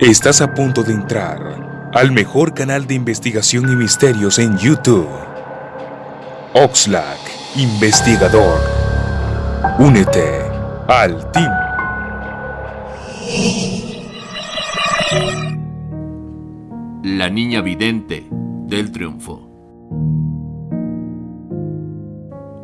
Estás a punto de entrar al mejor canal de investigación y misterios en YouTube. Oxlack, investigador. Únete al team. La niña vidente del triunfo.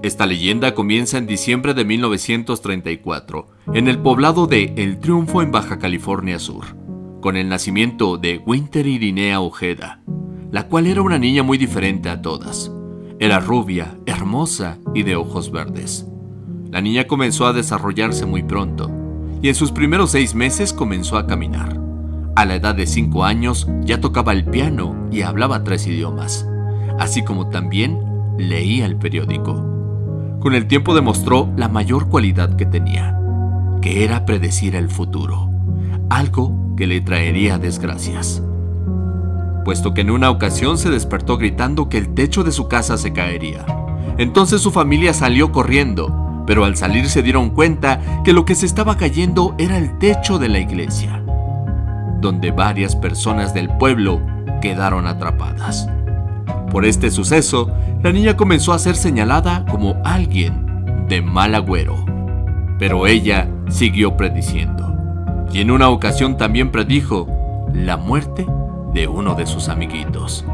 Esta leyenda comienza en diciembre de 1934, en el poblado de El Triunfo en Baja California Sur con el nacimiento de Winter Irinea Ojeda, la cual era una niña muy diferente a todas. Era rubia, hermosa y de ojos verdes. La niña comenzó a desarrollarse muy pronto y en sus primeros seis meses comenzó a caminar. A la edad de cinco años ya tocaba el piano y hablaba tres idiomas, así como también leía el periódico. Con el tiempo demostró la mayor cualidad que tenía, que era predecir el futuro, algo que le traería desgracias. Puesto que en una ocasión se despertó gritando que el techo de su casa se caería. Entonces su familia salió corriendo, pero al salir se dieron cuenta que lo que se estaba cayendo era el techo de la iglesia, donde varias personas del pueblo quedaron atrapadas. Por este suceso, la niña comenzó a ser señalada como alguien de mal agüero, pero ella siguió prediciendo y en una ocasión también predijo la muerte de uno de sus amiguitos.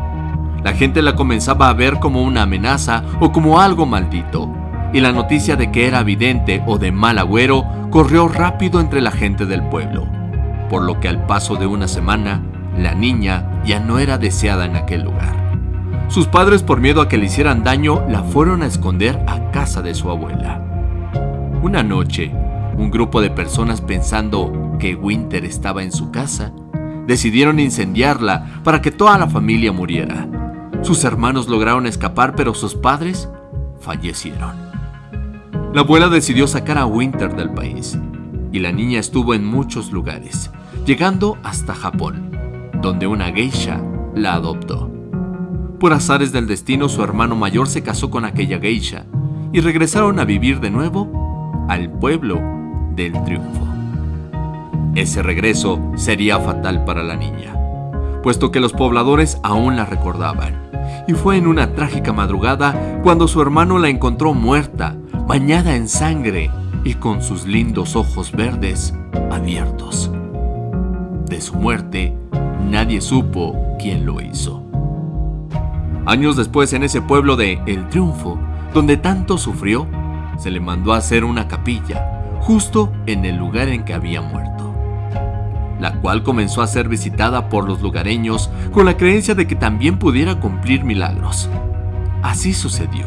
La gente la comenzaba a ver como una amenaza o como algo maldito, y la noticia de que era vidente o de mal agüero corrió rápido entre la gente del pueblo, por lo que al paso de una semana, la niña ya no era deseada en aquel lugar. Sus padres, por miedo a que le hicieran daño, la fueron a esconder a casa de su abuela. Una noche, un grupo de personas pensando que Winter estaba en su casa, decidieron incendiarla para que toda la familia muriera. Sus hermanos lograron escapar, pero sus padres fallecieron. La abuela decidió sacar a Winter del país, y la niña estuvo en muchos lugares, llegando hasta Japón, donde una geisha la adoptó. Por azares del destino, su hermano mayor se casó con aquella geisha y regresaron a vivir de nuevo al pueblo del triunfo. Ese regreso sería fatal para la niña, puesto que los pobladores aún la recordaban, y fue en una trágica madrugada cuando su hermano la encontró muerta, bañada en sangre y con sus lindos ojos verdes abiertos. De su muerte, nadie supo quién lo hizo. Años después, en ese pueblo de El Triunfo, donde tanto sufrió, se le mandó a hacer una capilla justo en el lugar en que había muerto, la cual comenzó a ser visitada por los lugareños con la creencia de que también pudiera cumplir milagros. Así sucedió.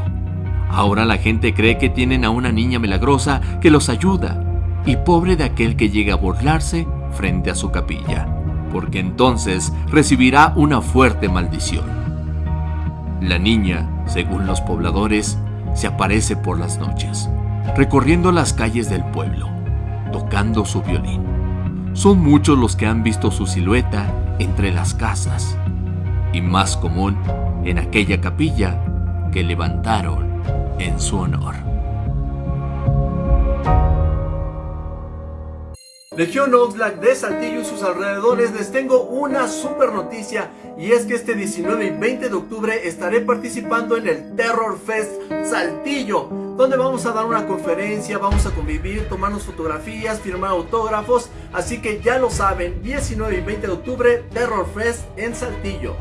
Ahora la gente cree que tienen a una niña milagrosa que los ayuda, y pobre de aquel que llegue a burlarse frente a su capilla, porque entonces recibirá una fuerte maldición. La niña, según los pobladores, se aparece por las noches recorriendo las calles del pueblo, tocando su violín. Son muchos los que han visto su silueta entre las casas, y más común en aquella capilla que levantaron en su honor. Legión Oxlack de Saltillo y sus alrededores les tengo una super noticia y es que este 19 y 20 de octubre estaré participando en el Terror Fest Saltillo donde vamos a dar una conferencia, vamos a convivir, tomarnos fotografías, firmar autógrafos así que ya lo saben, 19 y 20 de octubre Terror Fest en Saltillo